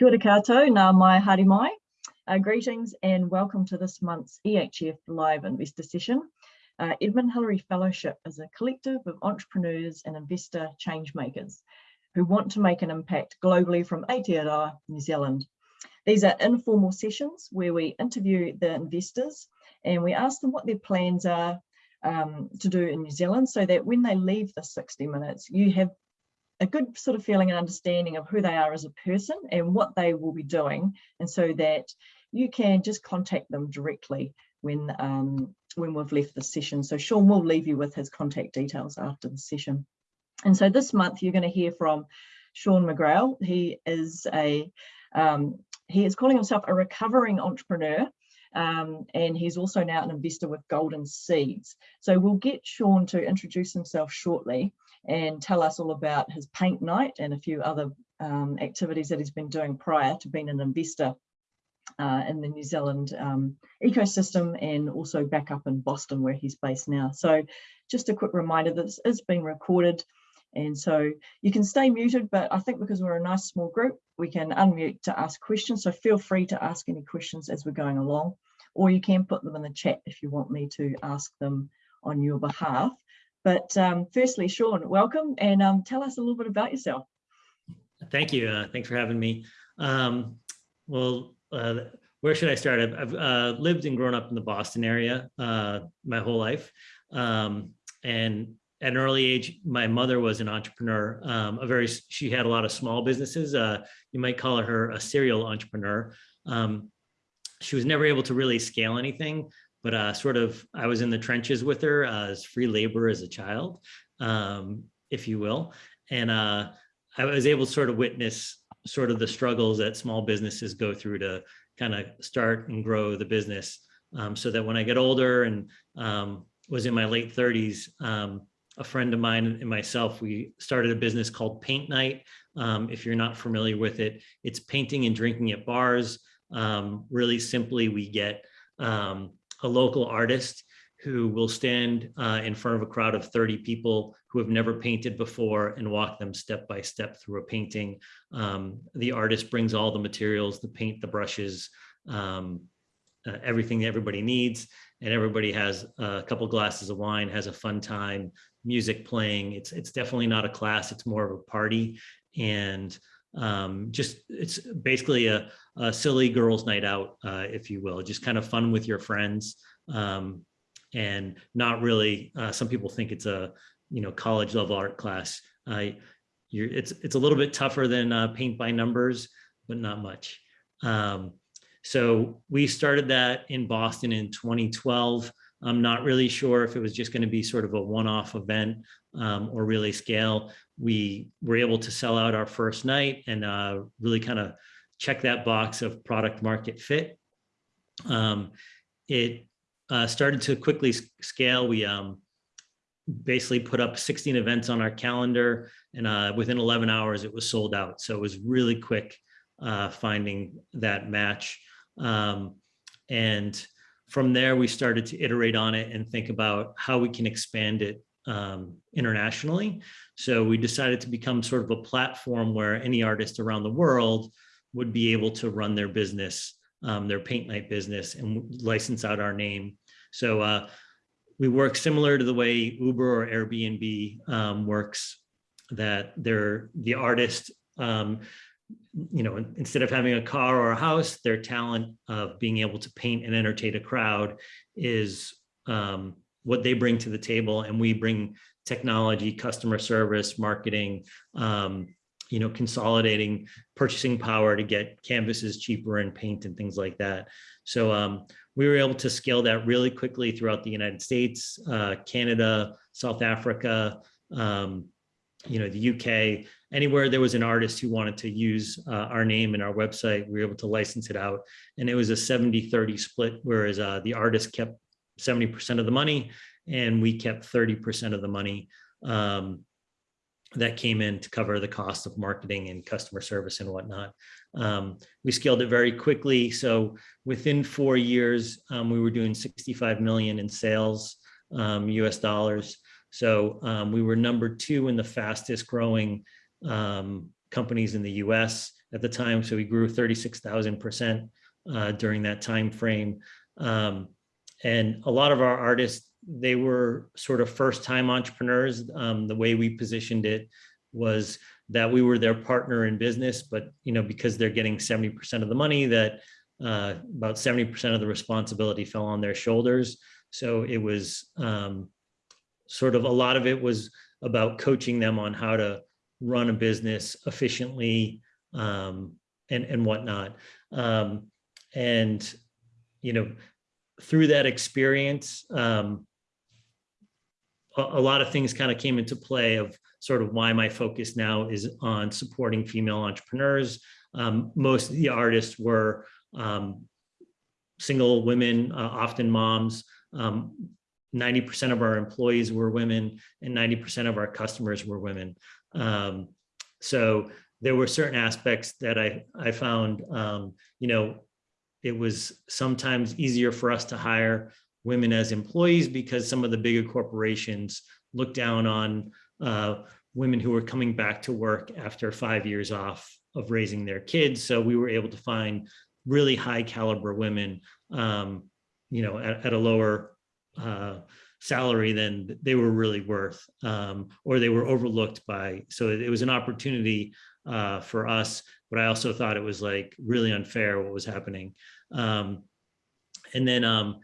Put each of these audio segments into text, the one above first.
Kia ora koutou, nau mai haere mai. Uh, greetings and welcome to this month's EHF Live Investor Session. Uh, Edmund Hillary Fellowship is a collective of entrepreneurs and investor change makers who want to make an impact globally from Aotearoa, New Zealand. These are informal sessions where we interview the investors and we ask them what their plans are um, to do in New Zealand so that when they leave the 60 minutes, you have a good sort of feeling and understanding of who they are as a person and what they will be doing. And so that you can just contact them directly when um, when we've left the session. So Sean will leave you with his contact details after the session. And so this month you're going to hear from Sean McGrail. He is a um, he is calling himself a recovering entrepreneur um, and he's also now an investor with Golden Seeds. So we'll get Sean to introduce himself shortly and tell us all about his paint night and a few other um, activities that he's been doing prior to being an investor uh, in the New Zealand um, ecosystem and also back up in Boston where he's based now. So just a quick reminder this is being recorded and so you can stay muted, but I think because we're a nice small group, we can unmute to ask questions. So feel free to ask any questions as we're going along, or you can put them in the chat if you want me to ask them on your behalf. But um, firstly, Sean, welcome and um, tell us a little bit about yourself. Thank you. Uh, thanks for having me. Um, well, uh, where should I start? I've, I've uh, lived and grown up in the Boston area uh, my whole life. Um, and at an early age, my mother was an entrepreneur. Um, a very, she had a lot of small businesses. Uh, you might call her a serial entrepreneur. Um, she was never able to really scale anything, but uh, sort of I was in the trenches with her uh, as free labor as a child, um, if you will. And uh, I was able to sort of witness sort of the struggles that small businesses go through to kind of start and grow the business um, so that when I get older and um, was in my late 30s, um, a friend of mine and myself, we started a business called Paint Nite. Um, if you're not familiar with it, it's painting and drinking at bars. Um, really simply, we get um, a local artist who will stand uh, in front of a crowd of 30 people who have never painted before and walk them step by step through a painting. Um, the artist brings all the materials, the paint, the brushes, um, uh, everything everybody needs, and everybody has a couple glasses of wine, has a fun time, music playing. It's, it's definitely not a class, it's more of a party. And um, just it's basically a, a, silly girls night out, uh, if you will, just kind of fun with your friends um, and not really, uh, some people think it's a, you know, college level art class. Uh, you're, it's, it's a little bit tougher than uh, paint by numbers, but not much. Um, so we started that in Boston in 2012. I'm not really sure if it was just going to be sort of a one-off event um, or really scale. We were able to sell out our first night and uh, really kind of check that box of product market fit. Um, it uh, started to quickly scale. We um, basically put up 16 events on our calendar and uh, within 11 hours it was sold out. So it was really quick uh, finding that match. Um, and from there, we started to iterate on it and think about how we can expand it um, internationally. So we decided to become sort of a platform where any artist around the world would be able to run their business, um, their paint night business and license out our name. So uh, we work similar to the way Uber or Airbnb um, works, that they're the artist um, you know, instead of having a car or a house, their talent of being able to paint and entertain a crowd is um, what they bring to the table. And we bring technology, customer service, marketing, um, you know, consolidating purchasing power to get canvases cheaper and paint and things like that. So um, we were able to scale that really quickly throughout the United States, uh, Canada, South Africa, um, you know, the UK, anywhere there was an artist who wanted to use uh, our name and our website, we were able to license it out. And it was a 70 30 split, whereas uh, the artist kept 70% of the money and we kept 30% of the money um, that came in to cover the cost of marketing and customer service and whatnot. Um, we scaled it very quickly. So within four years, um, we were doing 65 million in sales, US um, dollars. So um, we were number two in the fastest growing um, companies in the US at the time. So we grew 36,000% uh, during that time frame. Um, and a lot of our artists, they were sort of first time entrepreneurs. Um, the way we positioned it was that we were their partner in business, but you know, because they're getting 70% of the money that uh, about 70% of the responsibility fell on their shoulders. So it was um, sort of a lot of it was about coaching them on how to run a business efficiently um, and, and whatnot. Um, and, you know, through that experience, um, a, a lot of things kind of came into play of sort of why my focus now is on supporting female entrepreneurs. Um, most of the artists were um, single women, uh, often moms. 90% um, of our employees were women and 90% of our customers were women. Um, so there were certain aspects that I, I found, um, you know, it was sometimes easier for us to hire women as employees because some of the bigger corporations look down on uh, women who were coming back to work after five years off of raising their kids. So we were able to find really high caliber women, um, you know, at, at a lower uh, salary than they were really worth, um, or they were overlooked by. So it, was an opportunity uh, for us, but I also thought it was like really unfair what was happening. Um, and then um,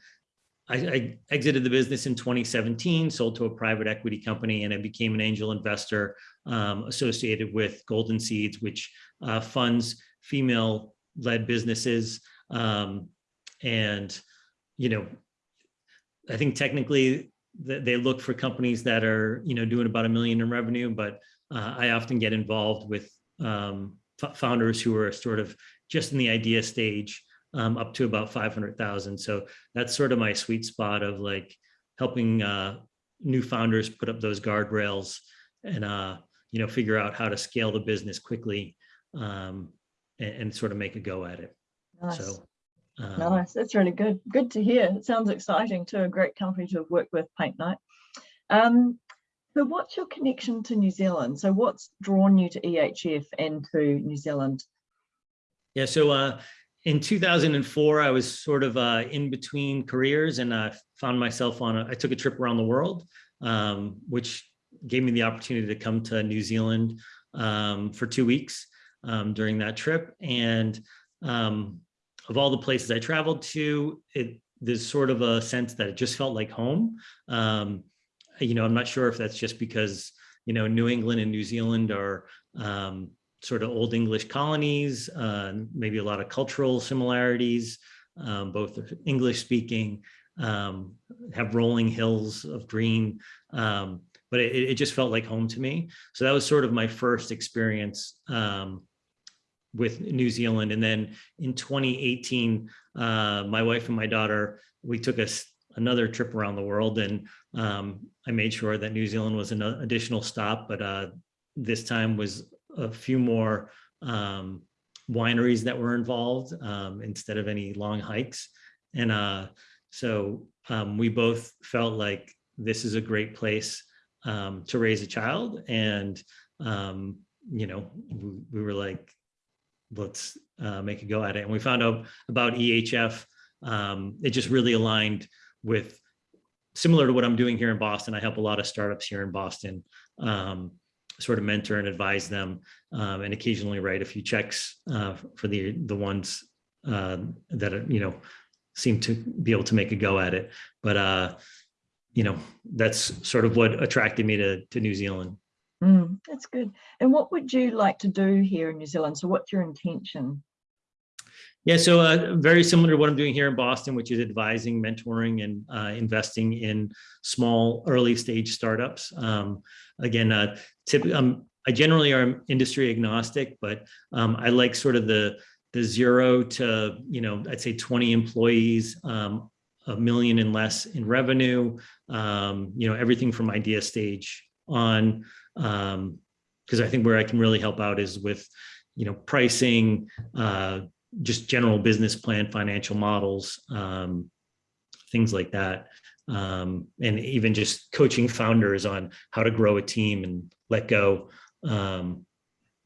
I, I, exited the business in 2017, sold to a private equity company, and I became an angel investor um, associated with Golden Seeds, which uh, funds female-led businesses. Um, and, you know, I think technically they look for companies that are, you know, doing about a million in revenue, but uh, I often get involved with um, founders who are sort of just in the idea stage um, up to about 500,000. So that's sort of my sweet spot of like helping uh, new founders put up those guardrails and, uh, you know, figure out how to scale the business quickly um, and, and, sort of make a go at it. Nice. So, um, nice. That's really good. Good to hear. It sounds exciting too. A great company to have worked with, Paint Nite. Um, so what's your connection to New Zealand? So what's drawn you to EHF and to New Zealand? Yeah, so uh, in 2004, I was sort of uh, in between careers and I found myself on a, I took a trip around the world, um, which gave me the opportunity to come to New Zealand um, for two weeks um, during that trip. And um, of all the places I traveled to, it, there's sort of a sense that it just felt like home. Um, you know, I'm not sure if that's just because, you know, New England and New Zealand are um, sort of old English colonies, uh, maybe a lot of cultural similarities, um, both English speaking, um, have rolling hills of green, um, but it, it, just felt like home to me. So that was sort of my first experience um, with New Zealand. And then in 2018, uh, my wife and my daughter, we took a, another trip around the world and um, I made sure that New Zealand was an additional stop, but uh, this time was a few more um, wineries that were involved um, instead of any long hikes. And uh, so um, we both felt like this is a great place um, to raise a child. And, um, you know, we, we, were like, let's uh, make a go at it. And we found out about EHF. It just really aligned with similar to what I'm doing here in Boston. I help a lot of startups here in Boston. Um, sort of mentor and advise them um, and occasionally write a few checks uh, for the the ones uh, that you know seem to be able to make a go at it but uh, you know that's sort of what attracted me to to New Zealand mm, that's good and what would you like to do here in New Zealand so what's your intention yeah, so uh, very similar to what I'm doing here in Boston, which is advising, mentoring, and uh, investing in small early stage startups. Um, again, uh, tip, um, I generally are industry agnostic, but um, I like sort of the the zero to you know I'd say 20 employees, um, a million and less in revenue. Um, you know everything from idea stage on, because um, I think where I can really help out is with you know pricing uh, just general business plan, financial models, um, things like that. Um, and even just coaching founders on how to grow a team and let go. Um,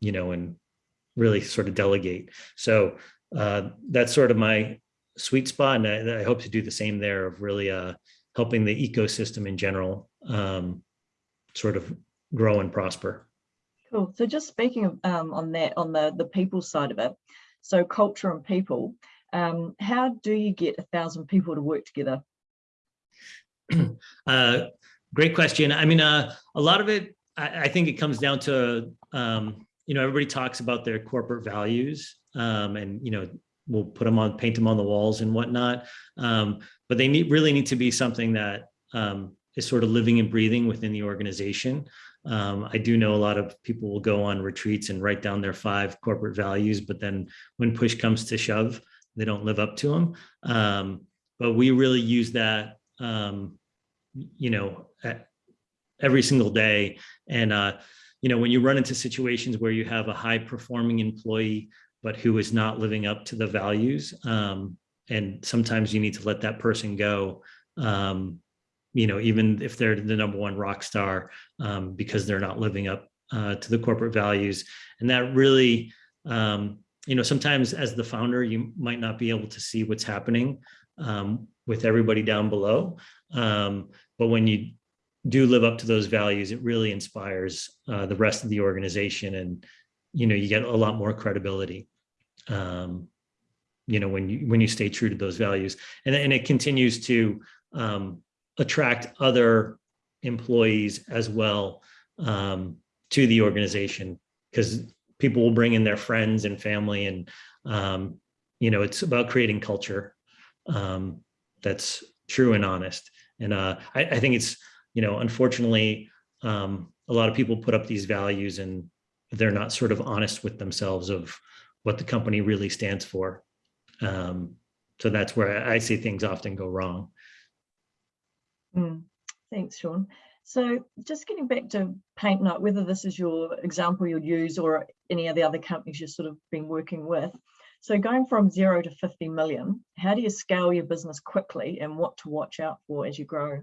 you know, and really sort of delegate. So uh, that's sort of my sweet spot. And I, I, hope to do the same there of really uh, helping the ecosystem in general um, sort of grow and prosper. Cool. So just speaking of um, on that, on the, the people side of it, so culture and people, um, how do you get a thousand people to work together? uh, great question. I mean, uh, a lot of it, I, I think it comes down to, um, you know, everybody talks about their corporate values um, and, you know, we'll put them on, paint them on the walls and whatnot. Um, but they need, really need to be something that um, is sort of living and breathing within the organization. Um, I do know a lot of people will go on retreats and write down their five corporate values, but then when push comes to shove, they don't live up to them. Um, but we really use that, um, you know, every single day. And, uh, you know, when you run into situations where you have a high performing employee, but who is not living up to the values, um, and sometimes you need to let that person go um, you know, even if they're the number one rock star um, because they're not living up uh, to the corporate values. And that really, um, you know, sometimes as the founder, you might not be able to see what's happening um, with everybody down below. Um, but when you do live up to those values, it really inspires uh, the rest of the organization and, you know, you get a lot more credibility um, you know, when you when you stay true to those values, and and it continues to um, attract other employees as well um, to the organization because people will bring in their friends and family and um, you know it's about creating culture um, that's true and honest. And uh, I, I, think it's you know unfortunately um, a lot of people put up these values and they're not sort of honest with themselves of what the company really stands for. Um, so that's where I see things often go wrong Mm, thanks, Sean. So just getting back to Paint Nite, whether this is your example you'd use or any of the other companies you've sort of been working with. So going from zero to 50 million, how do you scale your business quickly and what to watch out for as you grow?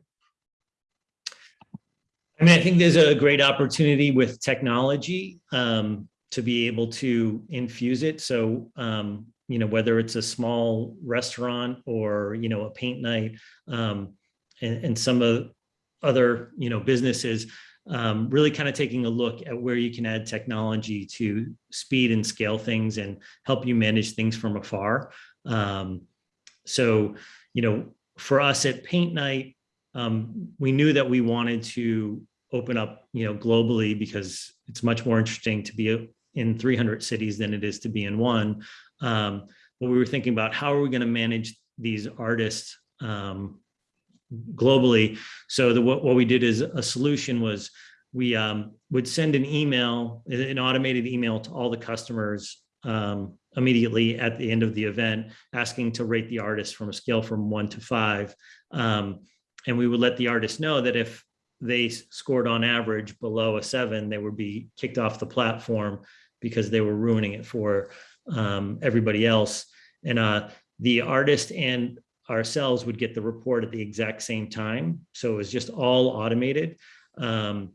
I mean, I think there's a great opportunity with technology um, to be able to infuse it. So, um, you know, whether it's a small restaurant or, you know, a paint night, um, and, and some of other you know businesses um, really kind of taking a look at where you can add technology to speed and scale things and help you manage things from afar. Um, so, you know, for us at Paint Nite, um, we knew that we wanted to open up, you know, globally because it's much more interesting to be in 300 cities than it is to be in one. Um, but we were thinking about how are we going to manage these artists um, globally. So the, what, what we did is a solution was we um, would send an email, an automated email to all the customers um, immediately at the end of the event, asking to rate the artist from a scale from one to five. Um, and we would let the artist know that if they scored on average below a seven, they would be kicked off the platform because they were ruining it for um, everybody else. And uh, the artist and ourselves would get the report at the exact same time. So it was just all automated. Um,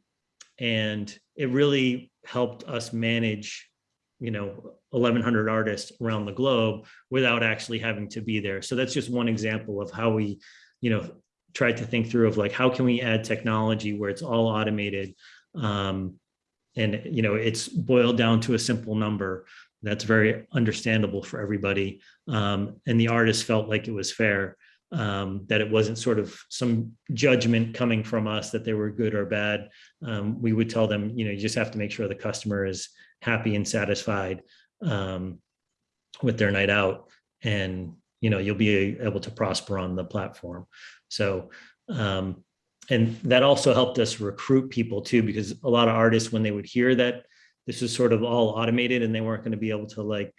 and it really helped us manage, you know, 1100 artists around the globe without actually having to be there. So that's just one example of how we, you know, tried to think through of like, how can we add technology where it's all automated? Um, and, you know, it's boiled down to a simple number that's very understandable for everybody. Um, and the artist felt like it was fair, um, that it wasn't sort of some judgment coming from us that they were good or bad. Um, we would tell them, you know, you just have to make sure the customer is happy and satisfied um, with their night out and, you know, you'll be able to prosper on the platform. So, um, and that also helped us recruit people too, because a lot of artists, when they would hear that this was sort of all automated and they weren't going to be able to like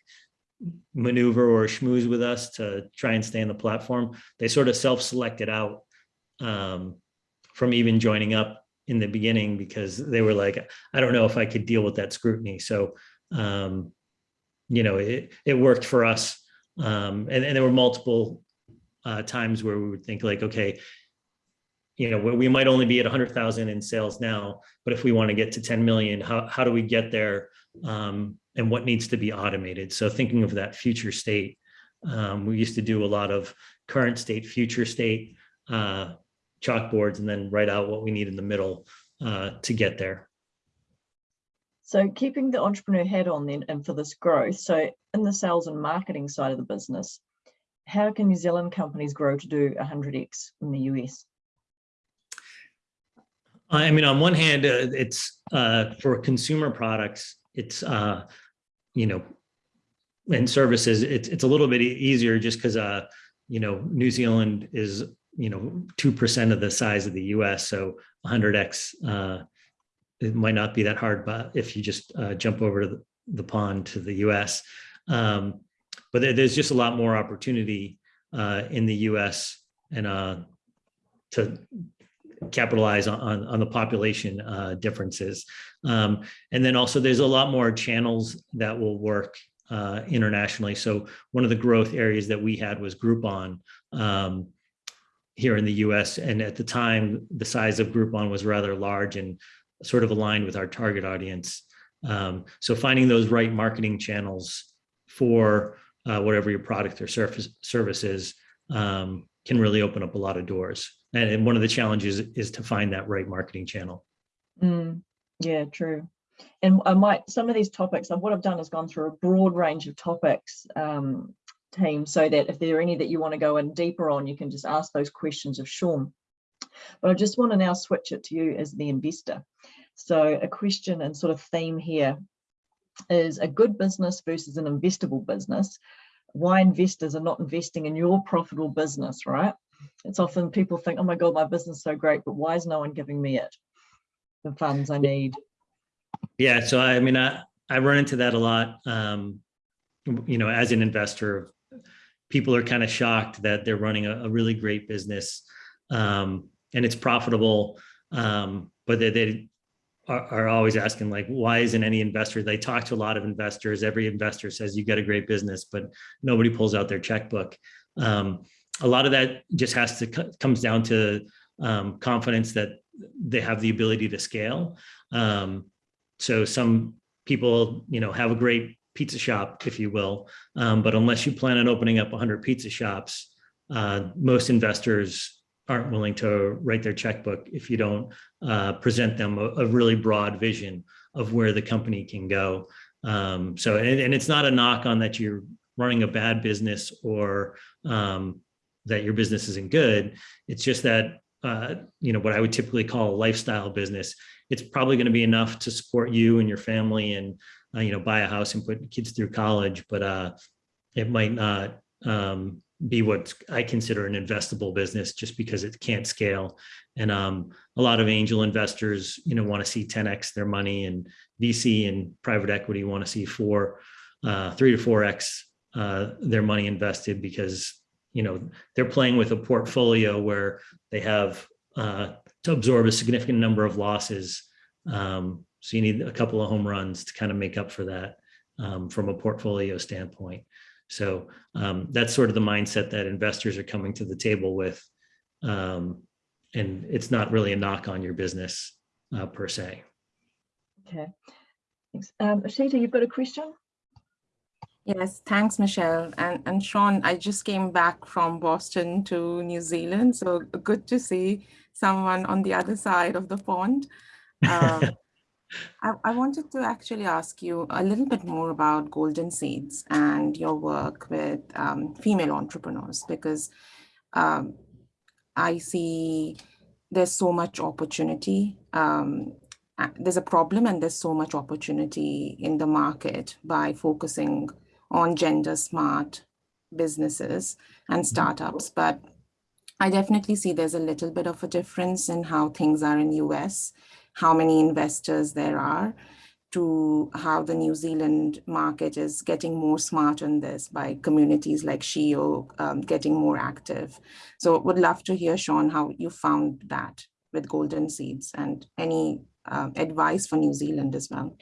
maneuver or schmooze with us to try and stay on the platform. They sort of self-selected out um, from even joining up in the beginning because they were like, I don't know if I could deal with that scrutiny. So, um, you know, it, it worked for us. Um, and, and there were multiple uh, times where we would think like, okay, you know, we might only be at 100,000 in sales now, but if we want to get to 10 million, how, how do we get there? Um, and what needs to be automated? So thinking of that future state, um, we used to do a lot of current state, future state uh, chalkboards, and then write out what we need in the middle uh, to get there. So keeping the entrepreneur hat on then and for this growth, so in the sales and marketing side of the business, how can New Zealand companies grow to do 100x in the US? I mean, on one hand, uh, it's uh, for consumer products, it's, uh, you know, and services, it's, it's a little bit easier just because, uh, you know, New Zealand is, you know, 2% of the size of the US. So 100x, uh, it might not be that hard, but if you just uh, jump over to the, the pond to the US. Um, but there- there's just a lot more opportunity uh, in the US and uh, to capitalize on, on, the population uh, differences. Um, and then also there's a lot more channels that will work uh, internationally. So one of the growth areas that we had was Groupon um, here in the US. And at the time, the size of Groupon was rather large and sort of aligned with our target audience. Um, so finding those right marketing channels for uh, whatever your product or service service is um, can really open up a lot of doors. And, one of the challenges is to find that right marketing channel. Mm, yeah, true. And I might, some of these topics, what I've done is gone through a broad range of topics, um, team, so that if there are any that you want to go in deeper on, you can just ask those questions of Sean. But I just want to now switch it to you as the investor. So a question and sort of theme here is a good business versus an investable business. Why investors are not investing in your profitable business, right? It's often people think, oh my God, my business is so great, but why is no one giving me it? The funds I need. Yeah, so I mean, I, I run into that a lot. Um, you know, as an investor, people are kind of shocked that they're running a, a really great business um, and it's profitable, um, but they, they are, are always asking like, why isn't any investor? They talk to a lot of investors. Every investor says you got a great business, but nobody pulls out their checkbook. Um, a lot of that just has to comes down to um, confidence that they have the ability to scale. Um, so some people, you know, have a great pizza shop, if you will, um, but unless you plan on opening up 100 pizza shops, uh, most investors aren't willing to write their checkbook if you don't uh, present them a, a, really broad vision of where the company can go. Um, so, and, and, it's not a knock on that you're running a bad business or um, that your business isn't good. It's just that, uh, you know, what I would typically call a lifestyle business, it's probably going to be enough to support you and your family and, uh, you know, buy a house and put kids through college, but uh, it might not um, be what I consider an investable business just because it can't scale. And um, a lot of angel investors, you know, want to see 10x their money, and VC and private equity want to see four, uh, three to four x uh, their money invested because you know they're playing with a portfolio where they have uh, to absorb a significant number of losses. Um, so you need a couple of home runs to kind of make up for that um, from a portfolio standpoint. So um, that's sort of the mindset that investors are coming to the table with. Um, and it's not really a knock on your business uh, per se. Okay. Thanks. Um, Ashita, you've got a question? Yes, thanks, Michelle. And, and Sean, I just came back from Boston to New Zealand. So good to see someone on the other side of the pond. Um, I, I, wanted to actually ask you a little bit more about Golden Seeds and your work with um, female entrepreneurs, because um, I see there's so much opportunity. Um, there's a problem and there's so much opportunity in the market by focusing on gender smart businesses and mm-hmm. startups. But I definitely see there's a little bit of a difference in how things are in US how many investors there are to how the New Zealand market is getting more smart on this by communities like SheEO um, getting more active. So would love to hear, Sean, how you found that with Golden Seeds and any uh, advice for New Zealand as well.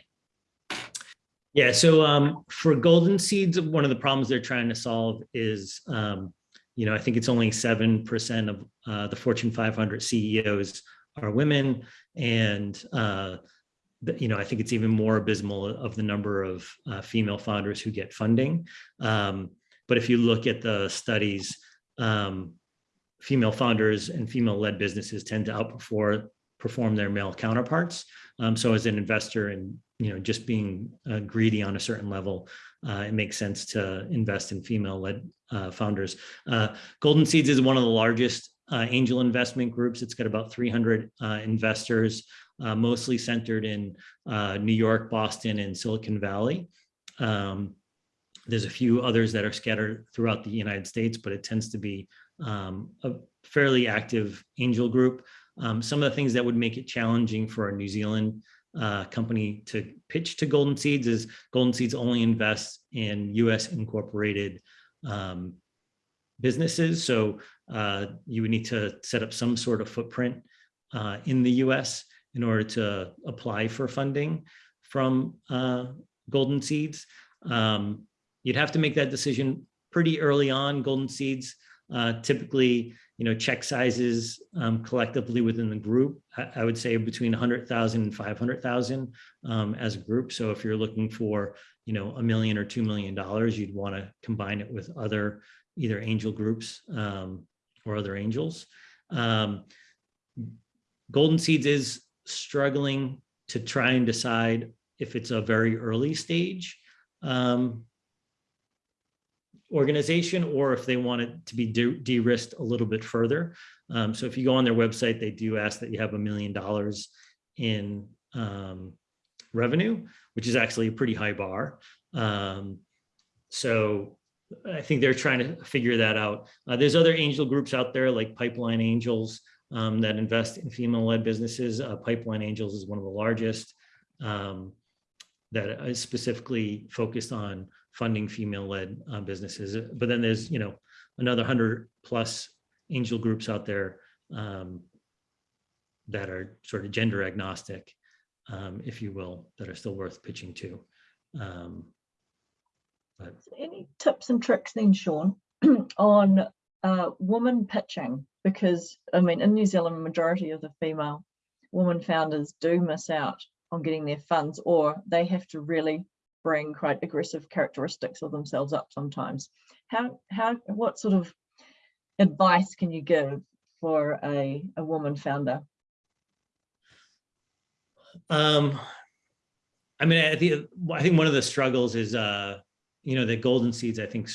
Yeah, so um, for Golden Seeds, one of the problems they're trying to solve is um, you know, I think it's only 7% of uh, the Fortune 500 CEOs are women. And, uh, you know, I think it's even more abysmal of the number of uh, female founders who get funding. Um, but if you look at the studies, um, female founders and female-led businesses tend to outperform perform their male counterparts. Um, so as an investor and you know just being uh, greedy on a certain level, uh, it makes sense to invest in female-led uh, founders. Uh, Golden Seeds is one of the largest uh, angel investment groups. It's got about 300 uh, investors, mostly centered in New York, Boston, and Silicon Valley. Um, there's a few others that are scattered throughout the United States, but it tends to be um, a fairly active angel group. Um, some of the things that would make it challenging for a New Zealand uh, company to pitch to Golden Seeds is Golden Seeds only invests in US incorporated um, businesses. So uh, you would need to set up some sort of footprint uh, in the US in order to apply for funding from uh, Golden Seeds. Um, you'd have to make that decision pretty early on. Golden Seeds uh, typically you know, check sizes um, collectively within the group, I, I would say between 100,000 and 500,000 um, as a group. So if you're looking for, you know, a million or $2 million, you'd want to combine it with other either angel groups um, or other angels. Um, Golden Seeds is struggling to try and decide if it's a very early stage um, organization or if they want it to be de-risked a little bit further. Um, so if you go on their website, they do ask that you have a million dollars in um, revenue, which is actually a pretty high bar. Um, so I think they're trying to figure that out. Uh, there's other angel groups out there like Pipeline Angels um, that invest in female-led businesses. Uh, Pipeline Angels is one of the largest um, that is specifically focused on funding female-led uh, businesses. But then there's, you know, another hundred plus angel groups out there um, that are sort of gender agnostic, um, if you will, that are still worth pitching to. Um, but any tips and tricks then, Sean, on uh, woman pitching? Because I mean, in New Zealand, majority of the female woman founders do miss out on getting their funds, or they have to really bring quite aggressive characteristics of themselves up sometimes. How, how, what sort of advice can you give for a, a woman founder? Um, I mean, I think, I think one of the struggles is, uh, you know, the Golden Seeds, I think,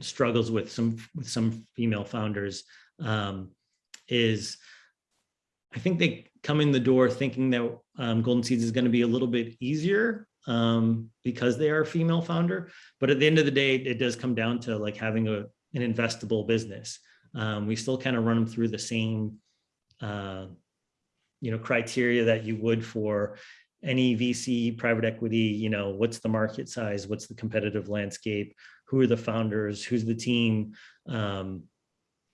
struggles with some with some female founders um, is I think they come in the door thinking that um, Golden Seeds is going to be a little bit easier um, because they are a female founder. But at the end of the day, it does come down to like having a, an investable business. Um, we still kind of run them through the same, uh, you know, criteria that you would for any VC, private equity, you know, what's the market size, what's the competitive landscape, who are the founders, who's the team, um,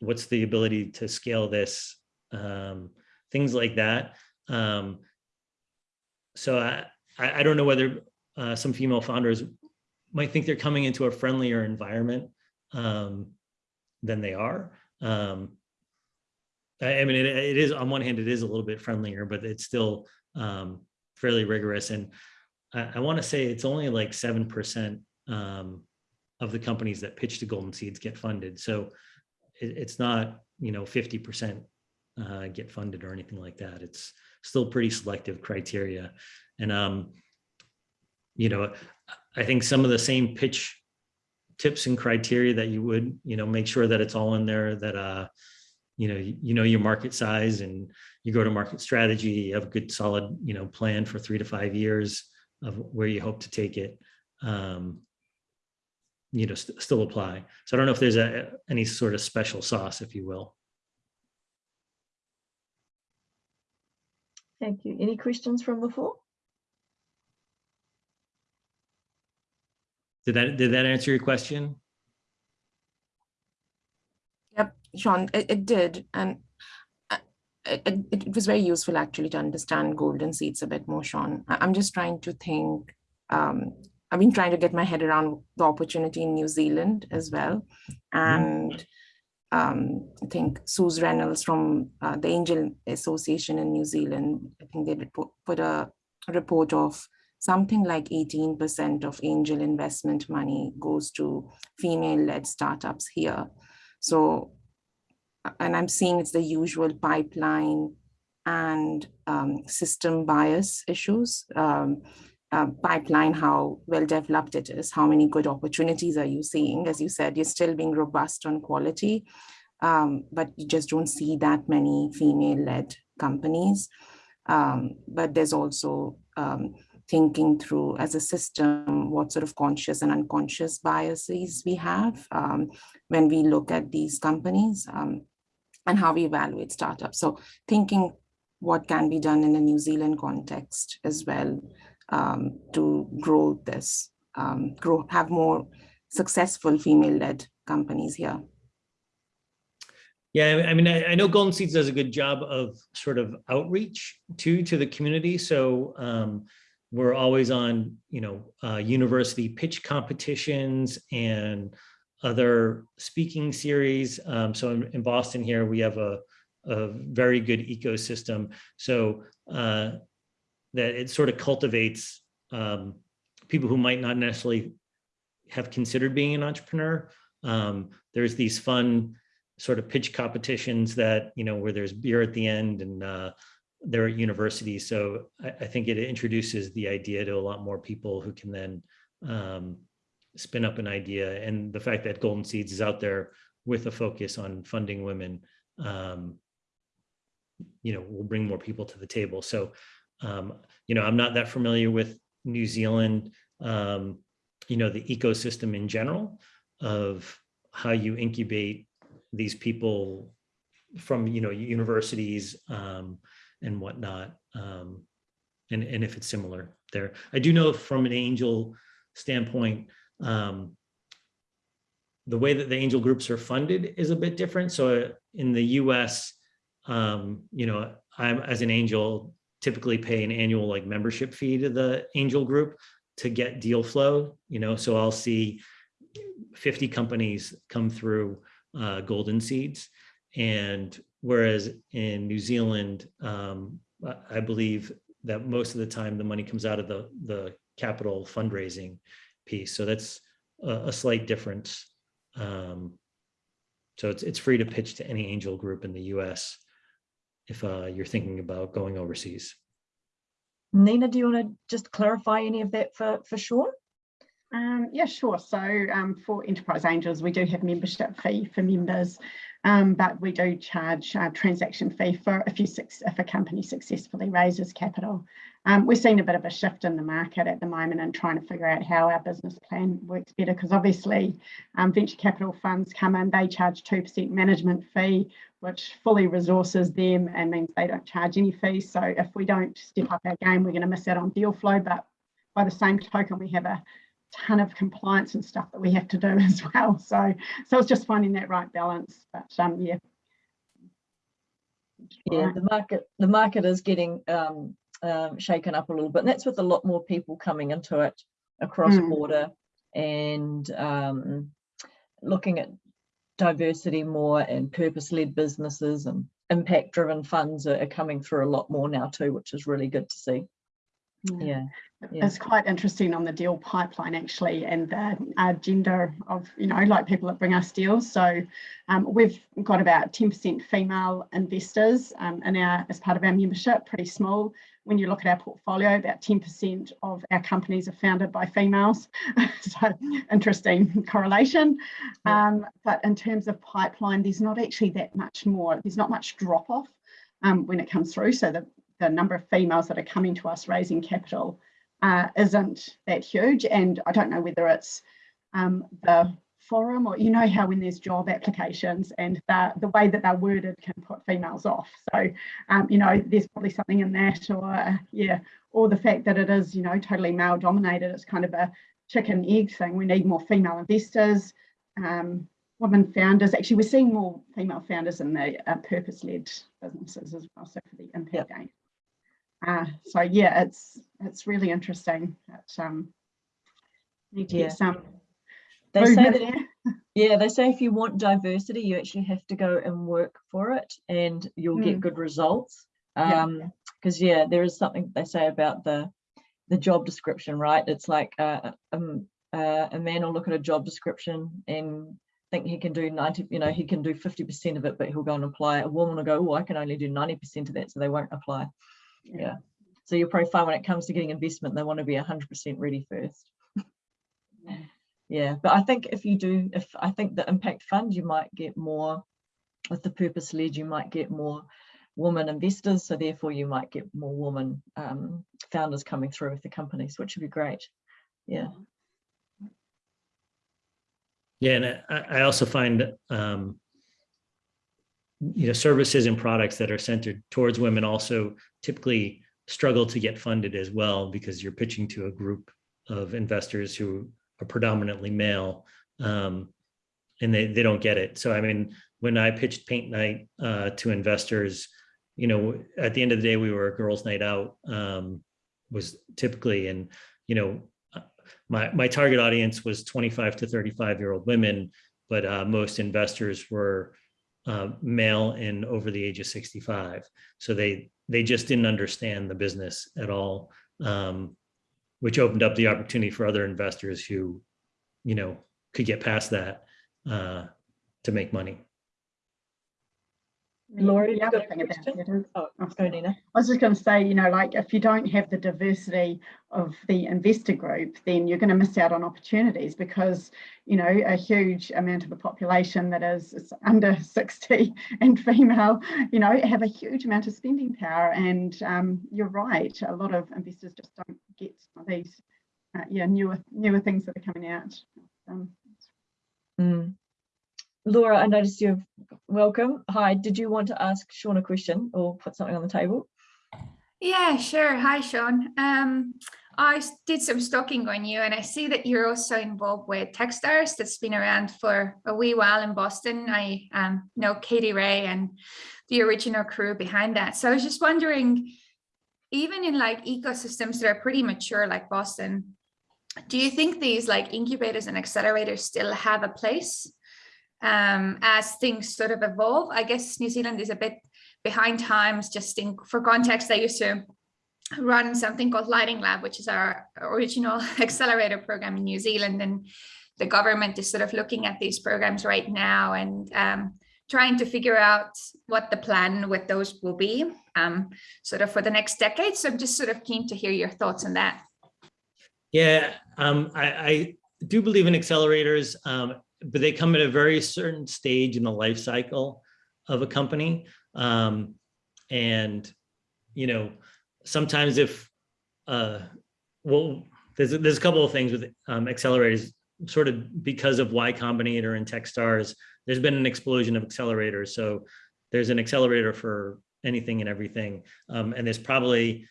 what's the ability to scale this, um, things like that. Um, so I, I, I don't know whether uh, some female founders might think they're coming into a friendlier environment um, than they are. Um, I, I, mean, it, it is on one hand, it is a little bit friendlier, but it's still um, fairly rigorous. And I, I want to say it's only like 7% um, of the companies that pitch to Golden Seeds get funded. So it, it's not, you know, 50% uh, get funded or anything like that. It's still pretty selective criteria. And, um, you know, I think some of the same pitch tips and criteria that you would, you know, make sure that it's all in there that, uh, you know, you, you know your market size and you go to market strategy, you have a good solid, you know, plan for three to five years of where you hope to take it. Um, you know, st still apply. So I don't know if there's a, any sort of special sauce, if you will. Thank you. Any questions from the floor? Did that did that answer your question? Yep, Sean, it, it did. And uh, it, it, it, was very useful actually to understand golden seeds a bit more, Sean. I'm just trying to think, um, I've been trying to get my head around the opportunity in New Zealand as well. Mm-hmm. And um, I think Suse Reynolds from uh, the Angel Association in New Zealand, I think they put, a report of something like 18% of angel investment money goes to female-led startups here. So, and I'm seeing it's the usual pipeline and um, system bias issues. Um, uh, pipeline, how well developed it is, how many good opportunities are you seeing? As you said, you're still being robust on quality, um, but you just don't see that many female-led companies. Um, but there's also um, thinking through as a system what sort of conscious and unconscious biases we have um, when we look at these companies um, and how we evaluate startups. So thinking what can be done in a New Zealand context as well um, to grow this, um, grow, have more successful female-led companies here. Yeah, I mean, I, I, know Golden Seeds does a good job of sort of outreach to to the community. So um, we're always on, you know, uh, university pitch competitions and other speaking series. Um, so in, in, Boston here, we have a, a very good ecosystem. So uh, that it sort of cultivates um, people who might not necessarily have considered being an entrepreneur. Um, there's these fun sort of pitch competitions that, you know, where there's beer at the end and uh, they're at universities. So I, I, think it introduces the idea to a lot more people who can then um, spin up an idea. And the fact that Golden Seeds is out there with a focus on funding women, um, you know, will bring more people to the table. So um, you know, I'm not that familiar with New Zealand, um, you know, the ecosystem in general of how you incubate these people from, you know, universities um, and whatnot. Um, and, and if it's similar there. I do know from an angel standpoint, um, the way that the angel groups are funded is a bit different. So uh, in the US, um, you know, I'm as an angel, typically pay an annual like membership fee to the angel group to get deal flow, you know, so I'll see 50 companies come through uh, golden seeds. And whereas in New Zealand, um, I believe that most of the time the money comes out of the, the capital fundraising piece. So that's a, a slight difference. Um, so it's, it's free to pitch to any angel group in the US if uh, you're thinking about going overseas. Nina, do you want to just clarify any of that for, for Sean? Um, yeah, sure. So um, for Enterprise Angels, we do have membership fee for members, um, but we do charge a transaction fee for if you if a company successfully raises capital. Um, we're seeing a bit of a shift in the market at the moment and trying to figure out how our business plan works better because obviously um, venture capital funds come in, they charge 2% management fee, which fully resources them and means they don't charge any fees. So if we don't step up our game, we're going to miss out on deal flow. But by the same token, we have a ton of compliance and stuff that we have to do as well. So so it's just finding that right balance. But um, yeah. Yeah, the market the market is getting um, um, shaken up a little bit, and that's with a lot more people coming into it across mm. border and um, looking at diversity more and purpose-led businesses and impact-driven funds are, are, coming through a lot more now too, which is really good to see. Yeah. yeah. It's quite interesting on the deal pipeline actually and the uh, gender of, you know, like people that bring us deals. So um, we've got about 10% female investors um, in our, as part of our membership, pretty small when you look at our portfolio, about 10% of our companies are founded by females. so interesting correlation. Um, but in terms of pipeline, there's not actually that much more. There's not much drop off um, when it comes through. So the, the number of females that are coming to us raising capital uh, isn't that huge. And I don't know whether it's um, the forum or you know how when there's job applications and the, the way that they're worded can put females off so um, you know there's probably something in that or yeah or the fact that it is you know totally male dominated it's kind of a chicken egg thing we need more female investors um, women founders actually we're seeing more female founders in the uh, purpose-led businesses as well so for the impact yep. Uh, so yeah it's it's really interesting that um need to yeah. get some they say that Yeah, they say if you want diversity, you actually have to go and work for it and you'll Mm. get good results. Um, because yeah, there is something they say about the the job description, right? It's like uh, um, uh, a man will look at a job description and think he can do 90, you know, he can do 50% of it, but he'll go and apply. A woman will go, oh, I can only do 90% of that, so they won't apply. Yeah. So your profile when it comes to getting investment, they want to be 100% ready first. Yeah, but I think if you do, if I think the impact fund, you might get more with the purpose led, you might get more women investors. So therefore you might get more women um, founders coming through with the companies, which would be great. Yeah. Yeah, and I, I also find, um, you know, services and products that are centered towards women also typically struggle to get funded as well because you're pitching to a group of investors who are predominantly male, um, and they they don't get it. So I mean, when I pitched Paint Nite uh, to investors, you know, at the end of the day, we were a girls' night out. Um, was typically, and you know, my my target audience was 25 to 35 year old women, but uh, most investors were uh, male and over the age of 65. So they they just didn't understand the business at all, um, which opened up the opportunity for other investors who, you know, could get past that uh, to make money. Laura, The other thing about it is, Oh, go Nina. I was just going to say, you know, like if you don't have the diversity of the investor group, then you're going to miss out on opportunities because, you know, a huge amount of the population that is, is under 60 and female, you know, have a huge amount of spending power. And um, you're right, a lot of investors just don't get these, uh, yeah, newer newer things that are coming out. Um, Mm. Laura, I noticed you're welcome. Hi, did you want to ask Sean a question or put something on the table? Yeah, sure. Hi, Sean. Um, I did some stalking on you and I see that you're also involved with Techstars that's been around for a wee while in Boston. I um, know Katie Rae and the original crew behind that. So I was just wondering, even in like ecosystems that are pretty mature like Boston, do you think these like incubators and accelerators still have a place um, as things sort of evolve? I guess New Zealand is a bit behind times just in for context i used to run something called Lightning Lab which is our original accelerator program in new zealand and the government is sort of looking at these programs right now and um, trying to figure out what the plan with those will be um, sort of for the next decade so i'm just sort of keen to hear your thoughts on that Yeah, um, I, I do believe in accelerators, um, but they come at a very certain stage in the life cycle of a company. Um, and, you know, sometimes if, uh, well, there's, there's a couple of things with um, accelerators, sort of because of Y Combinator and Techstars, there's been an explosion of accelerators. So there's an accelerator for anything and everything. Um, and there's probably,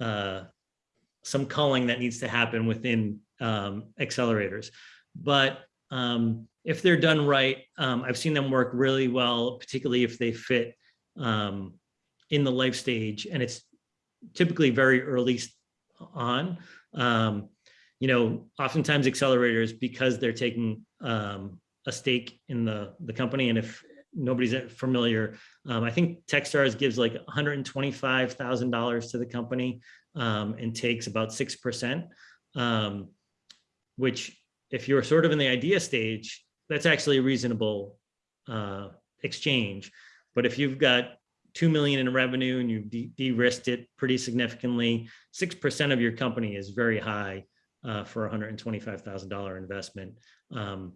uh, some culling that needs to happen within um, accelerators. But um, if they're done right, um, I've seen them work really well, particularly if they fit um, in the life stage and it's typically very early on. Um, you know, oftentimes accelerators, because they're taking um, a stake in the, the company and if nobody's familiar, um, I think Techstars gives like $125,000 to the company and takes about 6%, um, which if you're sort of in the idea stage, that's actually a reasonable uh, exchange. But if you've got 2 million in revenue and you've de- de-risked it pretty significantly, 6% of your company is very high uh, for a $125,000 investment. Um,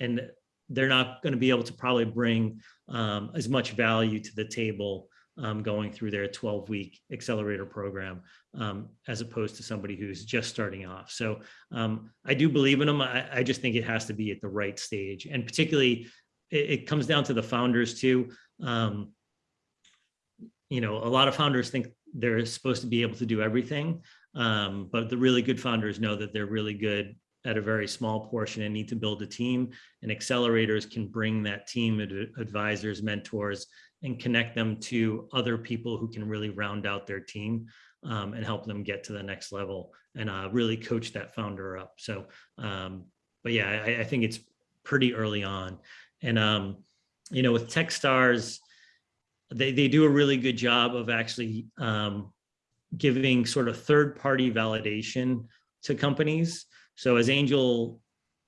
and they're not going to be able to probably bring um, as much value to the table um, going through their 12 week accelerator program um, as opposed to somebody who's just starting off. So um, I do believe in them. I, I just think it has to be at the right stage. And particularly, it, it comes down to the founders too. Um, you know, a lot of founders think they're supposed to be able to do everything, um, but the really good founders know that they're really good at a very small portion and need to build a team. And accelerators can bring that team of advisors, mentors, and connect them to other people who can really round out their team um, and help them get to the next level and uh, really coach that founder up. So, um, but yeah, I, I think it's pretty early on. And, um, you know, with Techstars, they, they do a really good job of actually um, giving sort of third-party validation to companies. So as angel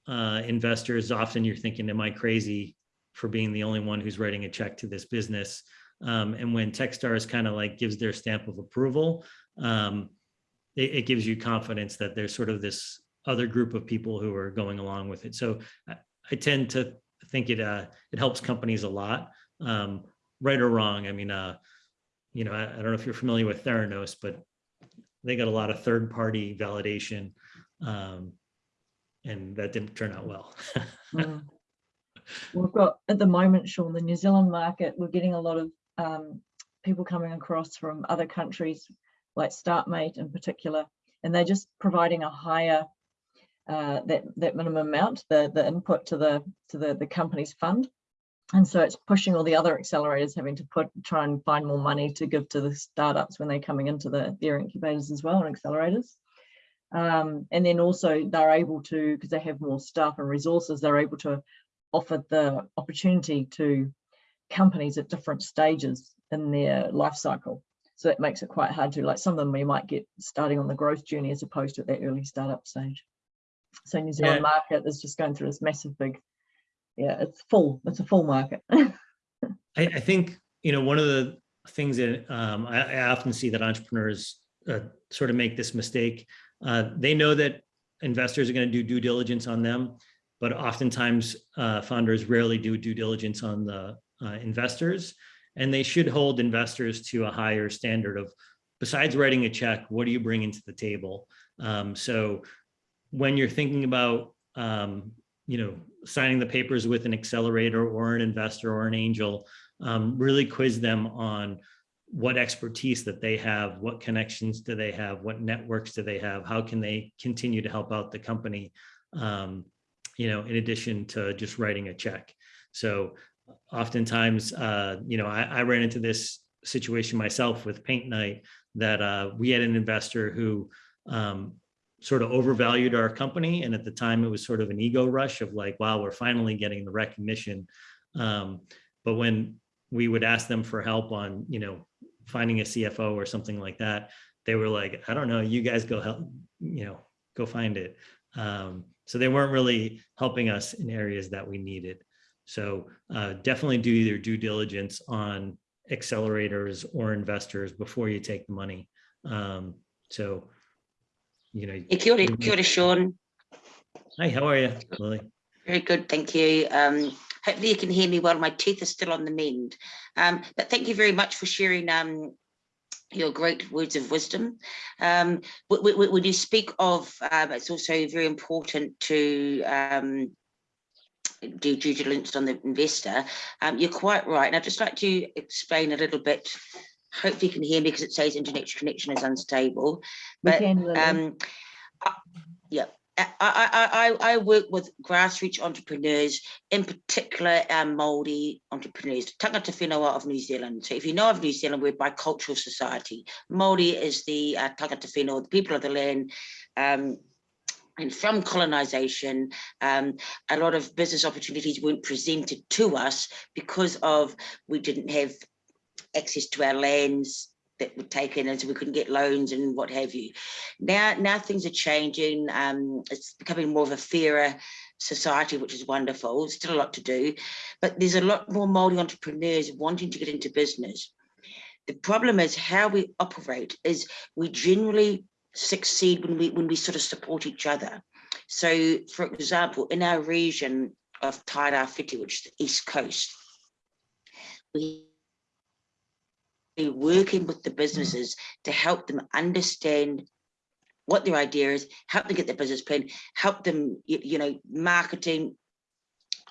uh, investors, often you're thinking, am I crazy for being the only one who's writing a check to this business? Um, and when Techstars kind of like gives their stamp of approval, um, it, it gives you confidence that there's sort of this other group of people who are going along with it. So I, I tend to think it uh, it helps companies a lot, um, right or wrong. I mean, uh, you know, I, I don't know if you're familiar with Theranos, but they got a lot of third party validation, um, and that didn't turn out well. Mm. We've got, at the moment, Sean, the New Zealand market, we're getting a lot of um, people coming across from other countries, like StartMate in particular, and they're just providing a higher, uh, that, that minimum amount, the, the input to the, to the, the company's fund. And so it's pushing all the other accelerators having to put, try and find more money to give to the startups when they're coming into the, their incubators as well and accelerators. Um, and then also they're able to, because they have more staff and resources, they're able to offer the opportunity to companies at different stages in their life cycle. So that makes it quite hard to, like some of them we might get starting on the growth journey as opposed to at that early startup stage. So New Zealand Yeah. market is just going through this massive big, yeah, it's full, it's a full market. I, I think, you know, one of the things that um, I, I often see that entrepreneurs uh, sort of make this mistake. Uh, they know that investors are going to do due diligence on them, but oftentimes uh, founders rarely do due diligence on the uh, investors. And they should hold investors to a higher standard of, besides writing a check, what do you bring into the table? Um, so when you're thinking about, um, you know, signing the papers with an accelerator or an investor or an angel, um, really quiz them on what expertise that they have, what connections do they have, what networks do they have, how can they continue to help out the company, um, you know, in addition to just writing a check. So oftentimes, uh, you know, I, I ran into this situation myself with Paint Nite that uh, we had an investor who um, sort of overvalued our company. And at the time it was sort of an ego rush of like, wow, we're finally getting the recognition. Um, but when we would ask them for help on, you know, finding a CFO or something like that, they were like, I don't know, you guys go help, you know, go find it. Um, so they weren't really helping us in areas that we needed. So uh, definitely do your due diligence on accelerators or investors before you take the money. Um, so, you know, Hey, Kia ora, kia ora, Sean. hi, how are you, Lily? Very good, thank you. Um, hopefully you can hear me well. My teeth are still on the mend. Um, but thank you very much for sharing um, your great words of wisdom. Um, wh- wh- wh- when you speak of, um, it's also very important to um, do due diligence on the investor. Um, you're quite right. And I'd just like to explain a little bit. Hopefully you can hear me because it says internet connection is unstable. But, can, Um, I- yeah, I, I, I, I work with grassroots entrepreneurs, in particular um, Māori entrepreneurs, tangata whenua of New Zealand. So if you know of New Zealand, we're a bicultural society. Māori is the uh, tangata whenua, the people of the land. Um, and from colonization, um, a lot of business opportunities weren't presented to us because of we didn't have access to our lands that were taken and so we couldn't get loans and what have you. Now, now things are changing. Um, it's becoming more of a fairer society, which is wonderful. There's Still a lot to do, but there's a lot more Māori entrepreneurs wanting to get into business. The problem is how we operate is we generally succeed when we when we sort of support each other. So, for example, in our region of Tairāwhiti, which is the East Coast, we working with the businesses to help them understand what their idea is, help them get their business plan, help them, you, you know, marketing,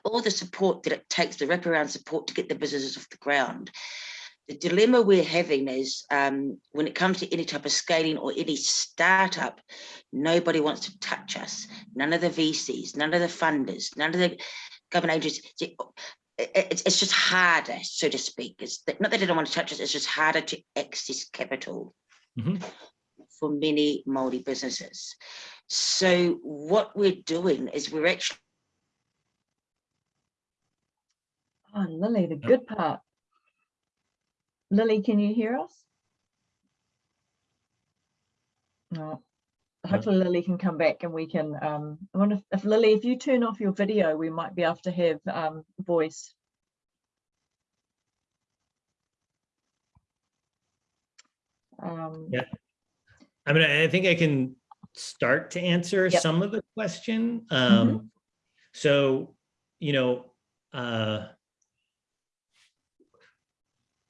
all the support that it takes, the wraparound support to get the businesses off the ground. The dilemma we're having is um, when it comes to any type of scaling or any startup, nobody wants to touch us. None of the VCs, none of the funders, none of the government agencies. It- It's, it's just harder, so to speak. It's that- not that they don't want to touch us, it's just harder to access capital Mhm. for many multi businesses. So what we're doing is we're actually Oh, Lily, the good part. Lily, can you hear us? No. Hopefully Lily can come back and we can, um, I wonder if- if Lily, if you turn off your video, we might be able to have, um, voice. Um, Yeah. I mean, I think I can start to answer Yep. some of the question. Um, so, you know, uh,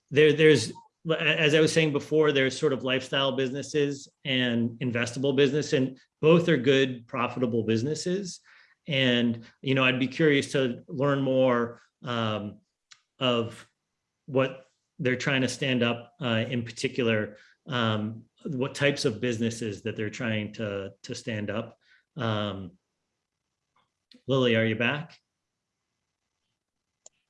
there, there's, as I was saying before, there's sort of lifestyle businesses and investable business, and both are good, profitable businesses. And, you know, I'd be curious to learn more um, of what they're trying to stand up uh, in particular um, what types of businesses that they're trying to to stand up. Um, Lily, are you back?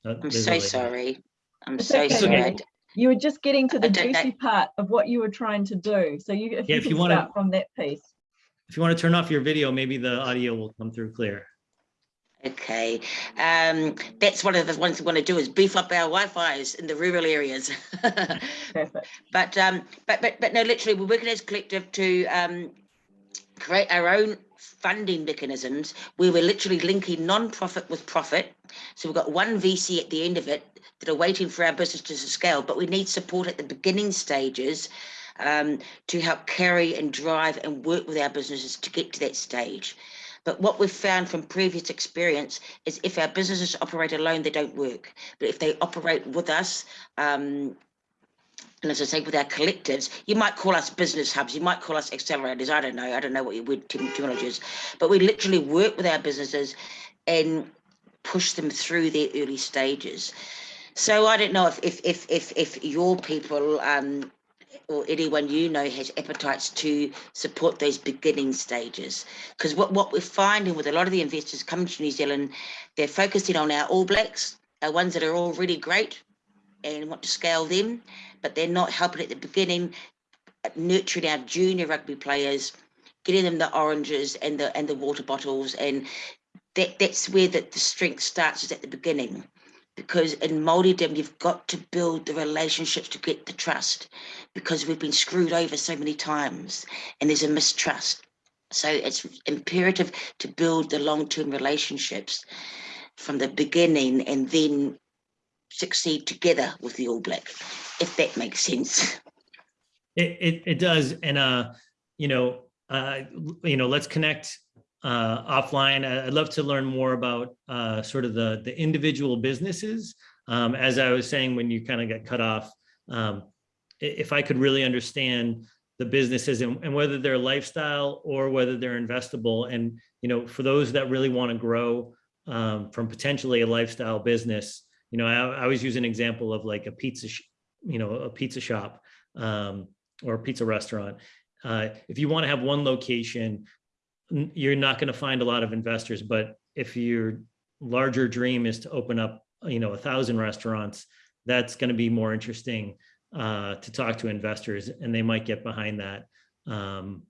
Uh, I'm so Lily. sorry. I'm It's so okay. sorry. You were just getting to the juicy part of what you were trying to do. So you, if Yeah, you if can you wanna- from that piece. If you want to turn off your video, maybe the audio will come through clear. Okay, um, that's one of the ones we want to do is beef up our Wi-Fi's in the rural areas. But um, but but but no, literally, we're working as a collective to um, create our own funding mechanisms where we're literally linking non-profit with profit. So we've got one VC at the end of it that are waiting for our business to scale, but we need support at the beginning stages um, to help carry and drive and work with our businesses to get to that stage. But what we've found from previous experience is if our businesses operate alone, they don't work. But if they operate with us, um, and as I say, with our collectives, you might call us business hubs, you might call us accelerators. I don't know. I don't know what your word term- terminology is, but we literally work with our businesses and push them through their early stages. So I don't know if if if if, if your people um, or anyone you know has appetites to support those beginning stages. Because what, what we're finding with a lot of the investors coming to New Zealand, they're focusing on our All Blacks, our ones that are already great and want to scale them, but they're not helping at the beginning, nurturing our junior rugby players, getting them the oranges and the and the water bottles. And that, that's where the, the strength starts is at the beginning because in Māoridom, you've got to build the relationships to get the trust because we've been screwed over so many times and there's a mistrust. So it's imperative to build the long-term relationships from the beginning and then succeed together with the All Black, if that makes sense. It, it, it does. And, uh, you know, uh, you know, let's connect uh, offline. I'd love to learn more about uh, sort of the, the individual businesses. Um, as I was saying, when you kind of got cut off, um, if I could really understand the businesses and, and whether they're lifestyle or whether they're investable. And, you know, for those that really want to grow um, from potentially a lifestyle business, you know, I, I always use an example of like a pizza, you know, a pizza shop um, or a pizza restaurant. Uh, if you want to have one location, you're not going to find a lot of investors. But if your larger dream is to open up, you know, a thousand restaurants, that's going to be more interesting uh, to talk to investors, and they might get behind that um,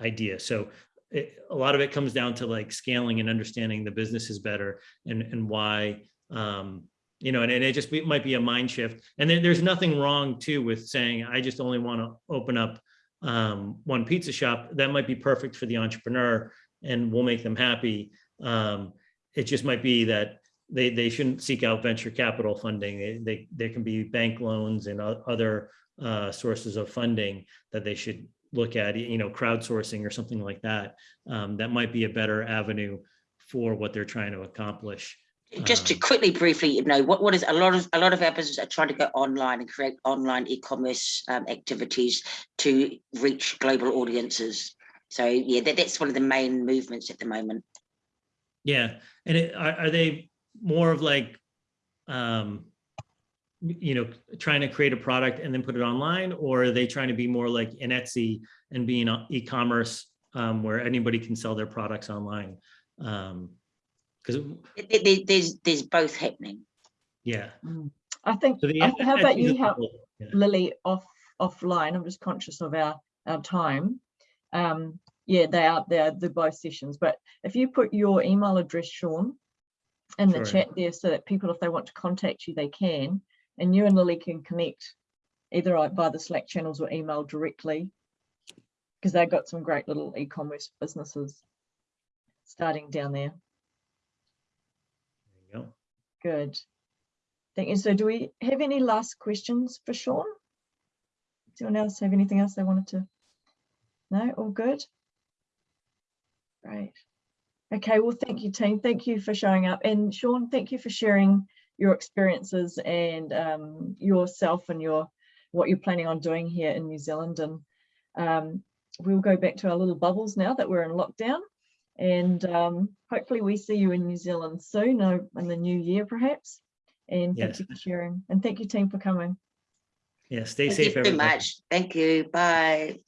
idea. So it, a lot of it comes down to like scaling and understanding the businesses better and and why um, you know, and, and it just might be a mind shift. And then there's nothing wrong too with saying I just only want to open up um, one pizza shop. That might be perfect for the entrepreneur, and will make them happy. Um, it just might be that they they shouldn't seek out venture capital funding. They, they there can be bank loans and other uh, sources of funding that they should look at. You know, crowdsourcing or something like that. Um, that might be a better avenue for what they're trying to accomplish. Just to Um, quickly, briefly, you know, what, what is a lot of a lot of our businesses are trying to go online and create online e-commerce um, activities to reach global audiences. So yeah, that, that's one of the main movements at the moment. Yeah, and it, are, are they more of like, um, you know, trying to create a product and then put it online, or are they trying to be more like an Etsy and being e-commerce um, where anybody can sell their products online? Um, because There- there- there's there's both happening. yeah, Mm. I think, so the how about you help yeah. Lily off offline? I'm just conscious of our, our time. Um, yeah, they are, they're the both sessions, but if you put your email address, Sean, in the Sure. chat there so that people, if they want to contact you, they can. And you and Lily can connect either by the Slack channels or email directly. Because they've got some great little e-commerce businesses starting down there. Good. Thank you. So do we have any last questions for Sean? Does anyone else have anything else they wanted to? No, all good? Great. Okay, well, thank you, team. Thank you for showing up. And Sean, thank you for sharing your experiences and um, yourself and your what you're planning on doing here in New Zealand. And um, we'll go back to our little bubbles now that we're in lockdown. And um, hopefully we see you in New Zealand soon, uh, in the new year perhaps. And thank you for sharing. And thank you, team, for coming. Yeah, stay Thank you safe, very everybody. much. Thank you. Bye.